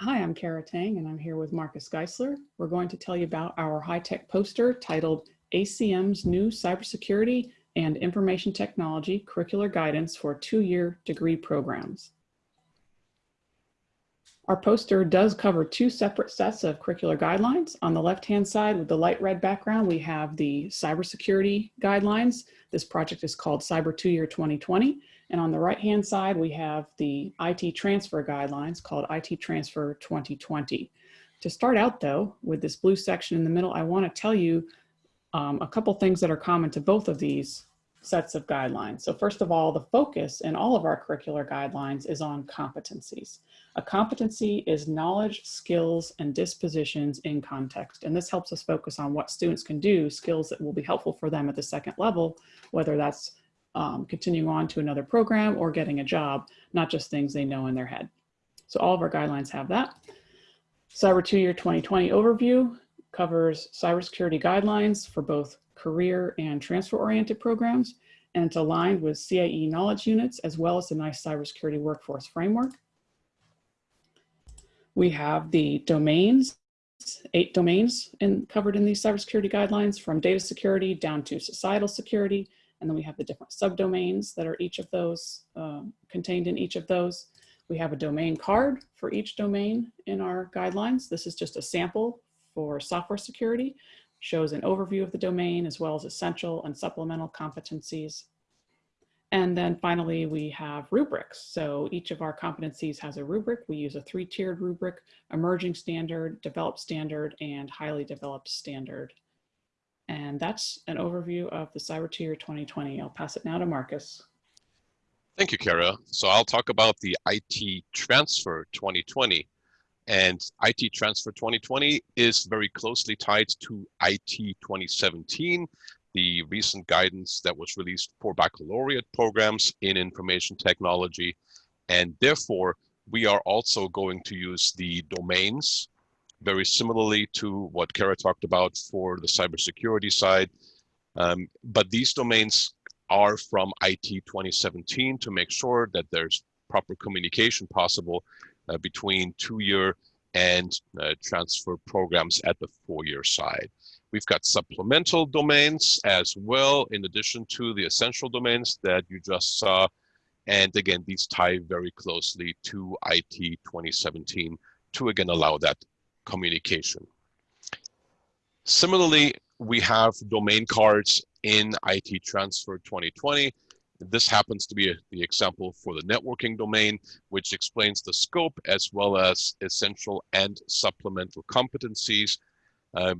Hi, I'm Cara Tang and I'm here with Markus Geissler. We're going to tell you about our high-tech poster titled ACM's New Cybersecurity and Information Technology Curricular Guidance for Two-Year Degree Programs. Our poster does cover two separate sets of curricular guidelines. On the left-hand side with the light red background, we have the cybersecurity guidelines. This project is called Cyber Two Year 2020. And on the right-hand side, we have the IT transfer guidelines called IT Transfer 2020. To start out though, with this blue section in the middle, I wanna tell you um, a couple things that are common to both of these sets of guidelines. So first of all, the focus in all of our curricular guidelines is on competencies. A competency is knowledge, skills, and dispositions in context. And this helps us focus on what students can do, skills that will be helpful for them at the second level, whether that's um, continuing on to another program or getting a job, not just things they know in their head. So all of our guidelines have that. Cyber 2-Year 2020 overview covers cybersecurity guidelines for both career and transfer-oriented programs, and it's aligned with CAE knowledge units as well as the NICE cybersecurity workforce framework. We have the domains, eight domains in, covered in these cybersecurity guidelines from data security down to societal security, and then we have the different subdomains that are each of those, uh, contained in each of those. We have a domain card for each domain in our guidelines. This is just a sample for software security, shows an overview of the domain as well as essential and supplemental competencies. And then finally, we have rubrics. So each of our competencies has a rubric. We use a three-tiered rubric, emerging standard, developed standard, and highly developed standard. And that's an overview of the Cyber Year 2020. I'll pass it now to Markus. Thank you, Cara. So I'll talk about the IT Transfer 2020. And IT Transfer 2020 is very closely tied to IT 2017, the recent guidance that was released for baccalaureate programs in information technology. And therefore, we are also going to use the domains very similarly to what Cara talked about for the cybersecurity side. Um, but these domains are from IT 2017 to make sure that there's proper communication possible uh, between two-year and uh, transfer programs at the four-year side. We've got supplemental domains as well, in addition to the essential domains that you just saw. And again, these tie very closely to IT 2017 to again allow that communication. Similarly, we have domain cards in IT Transfer 2020. This happens to be a, the example for the networking domain, which explains the scope as well as essential and supplemental competencies. Uh,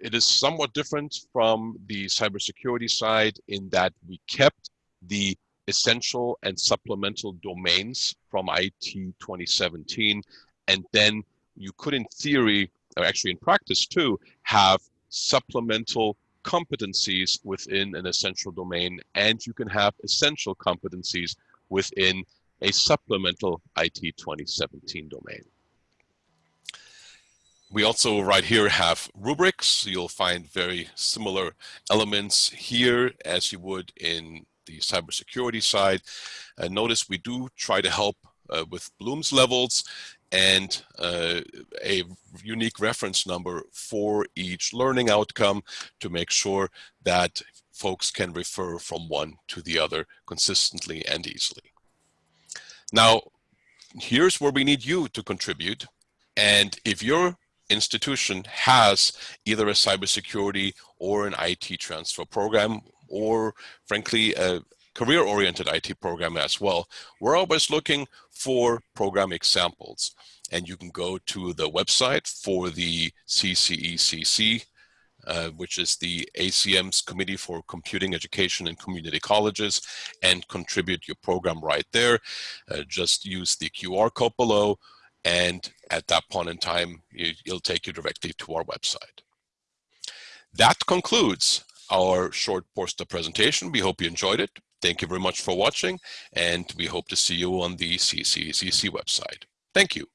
it is somewhat different from the cybersecurity side in that we kept the essential and supplemental domains from IT 2017 and then you could in theory, or actually in practice too, have supplemental competencies within an essential domain, and you can have essential competencies within a supplemental IT 2017 domain. We also right here have rubrics. You'll find very similar elements here as you would in the cybersecurity side. Uh, notice we do try to help uh, with Bloom's levels and uh, a unique reference number for each learning outcome to make sure that folks can refer from one to the other consistently and easily. Now, here's where we need you to contribute. And if your institution has either a cybersecurity or an IT transfer program, or frankly, a, career-oriented IT program as well. We're always looking for program examples. And you can go to the website for the CCECC, uh, which is the ACM's Committee for Computing Education and Community Colleges, and contribute your program right there. Uh, just use the QR code below, and at that point in time, you, it'll take you directly to our website. That concludes our short poster presentation. We hope you enjoyed it. Thank you very much for watching, and we hope to see you on the CCCC website. Thank you.